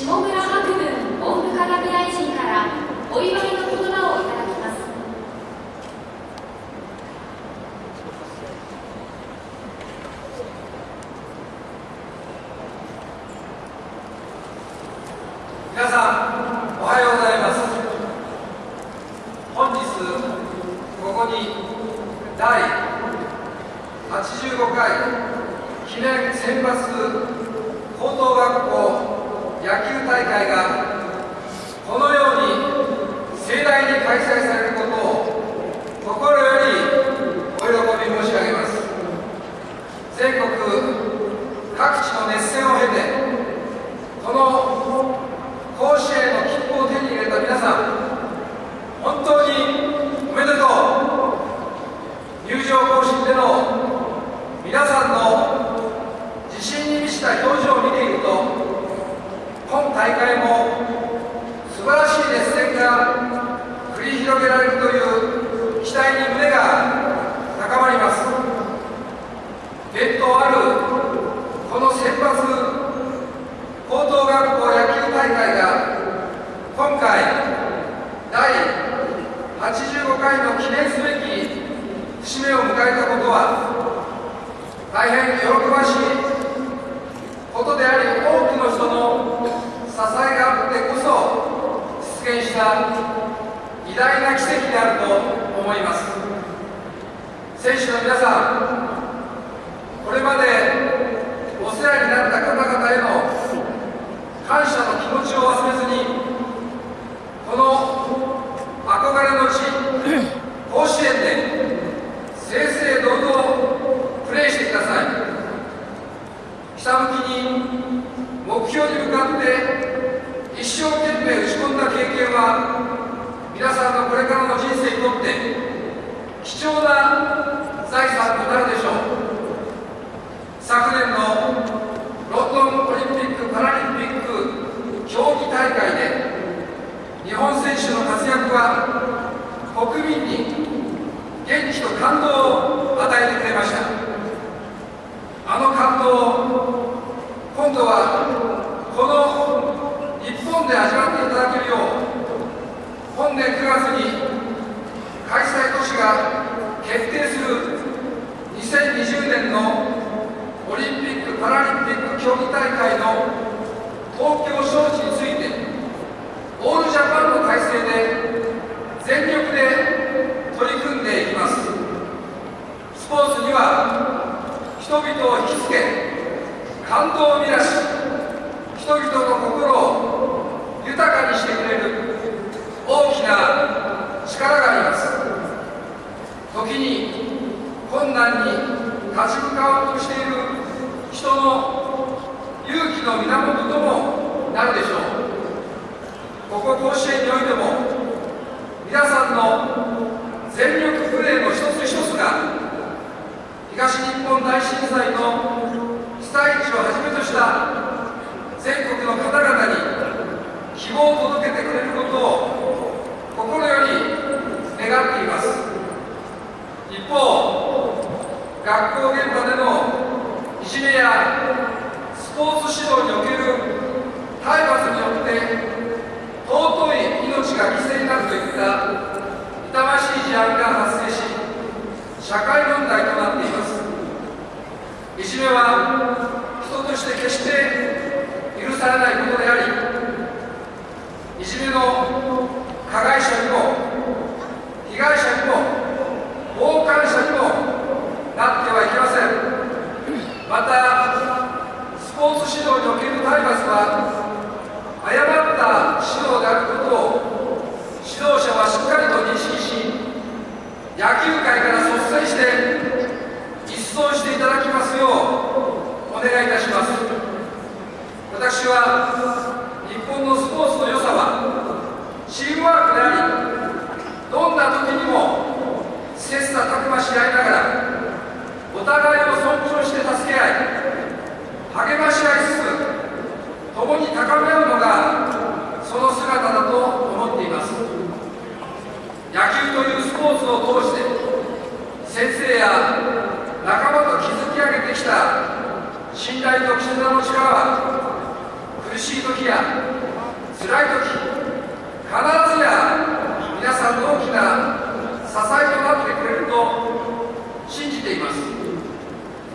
下村博文文部科学大臣からお祝いの言葉をいただきます。皆さんおはようございます。本日ここに第85回記念選抜高等学校野球大会がこのように盛大に開催されることを心よりお喜び申し上げます。全国各地の熱戦を経てこの甲子園の切符を手に入れた皆さん本当におめでとう。入場行進での皆さんの自信に満ちた表情を見ていると今大会も素晴らしい熱戦が繰り広げられるという期待に胸が高まります。伝統あるこの選抜高等学校野球大会が今回第85回の記念すべき節目を迎えたことは大変喜ばしいことであり多くの人の支えがあってこそ実現した偉大な奇跡であると思います。選手の皆さんこれまでお世話になった方々への感謝の気持ちを忘れずにこの憧れの地甲子園で正々堂々プレーしてください。ひたむきに目標に向かって一生懸命打ち込んだ経験は皆さんのこれからの人生にとって貴重な財産となるでしょう。昨年のロンドンオリンピック・パラリンピック競技大会で日本選手の活躍は国民に元気と感動を与えてくれました。あの感動を今度はこの日本で味わっていただけるよう本年9月に開催都市が決定する2020年のオリンピック・パラリンピック競技大会の東京招致についてオールジャパンの体制で全力で取り組んでいきますスポーツには人々を引きつけ感動を生み出し人々の心を豊かにしてくれる大きな力があります。時に困難に立ち向かおうとしている人の勇気の源ともなるでしょうここ甲子園においても皆さんの全力プレーの一つ一つが東日本大震災の被災地をはじめとした全国の方々に希望を届けてくれることを心より願っています一方学校現場でのいじめやスポーツ指導における体罰によって尊い命が犠牲になるといった痛ましい事案が発生し社会問題となっていますいじめは人として決して許されないことでありいじめの加害者にも被害者にも傍観者にもなってはいけませんまたスポーツ指導における体罰は誤った指導であることを指導者はしっかりと認識し野球界から率先して実装していただきますようお願いいたします。私は日本のスポーツの良さはチームワークでありどんな時にも切磋琢磨し合いながらお互いを尊重して助け合い励まし合いつつ共に高め合うのがその姿だと思っています野球というスポーツを通して先生や仲間と築き上げてきた信頼と絆の力は苦しい時時や辛い時必ずや皆さんの大きな支えとなってくれると信じています。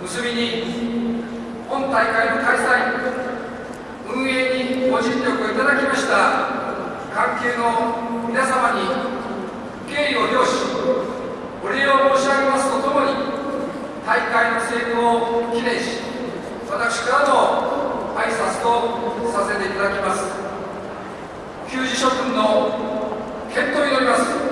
結びに本大会の開催運営にご尽力をいただきました関係の皆様に敬意を表しお礼を申し上げますとともに大会の成功を記念し私からの挨拶とさせていただきます。給仕諸君の健闘に乗ります。